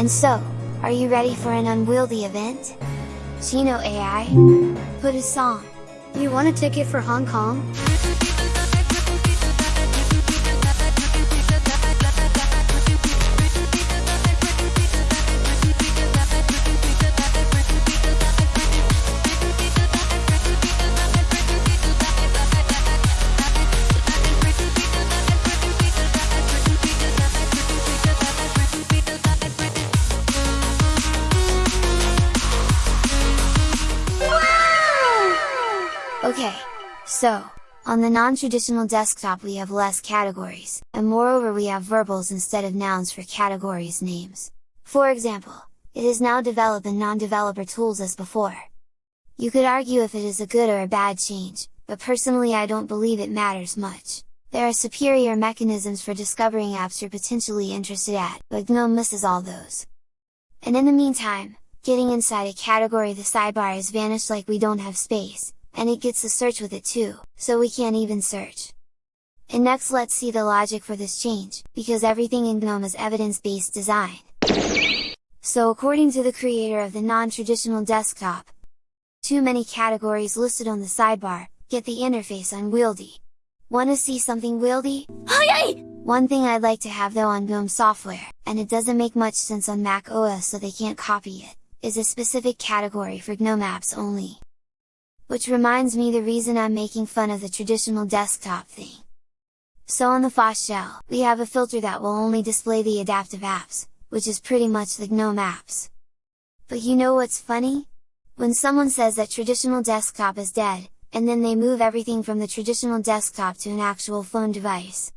And so, are you ready for an unwieldy event? Chino AI? Put a song! You want a ticket for Hong Kong? Okay, so, on the non-traditional desktop we have less categories, and moreover we have verbals instead of nouns for categories names. For example, it is now developed in non-developer tools as before. You could argue if it is a good or a bad change, but personally I don't believe it matters much. There are superior mechanisms for discovering apps you're potentially interested at, but GNOME misses all those. And in the meantime, getting inside a category the sidebar has vanished like we don't have space, and it gets the search with it too, so we can't even search. And next let's see the logic for this change, because everything in GNOME is evidence-based design. So according to the creator of the non-traditional desktop, too many categories listed on the sidebar, get the interface unwieldy. Wanna see something wieldy? One thing I'd like to have though on GNOME software, and it doesn't make much sense on Mac OS so they can't copy it, is a specific category for GNOME apps only. Which reminds me the reason I'm making fun of the traditional desktop thing. So on the Phosh shell, we have a filter that will only display the adaptive apps, which is pretty much the GNOME apps. But you know what's funny? When someone says that traditional desktop is dead, and then they move everything from the traditional desktop to an actual phone device,